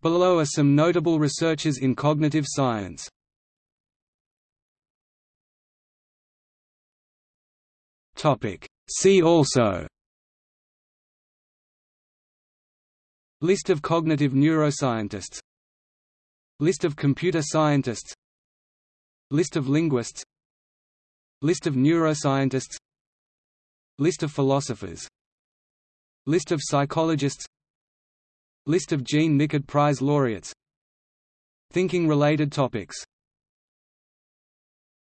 Below are some notable researchers in cognitive science. See also. List of cognitive neuroscientists. List of computer scientists. List of linguists. List of neuroscientists. List of philosophers. List of psychologists List of Jean Nicod Prize laureates. Thinking-related topics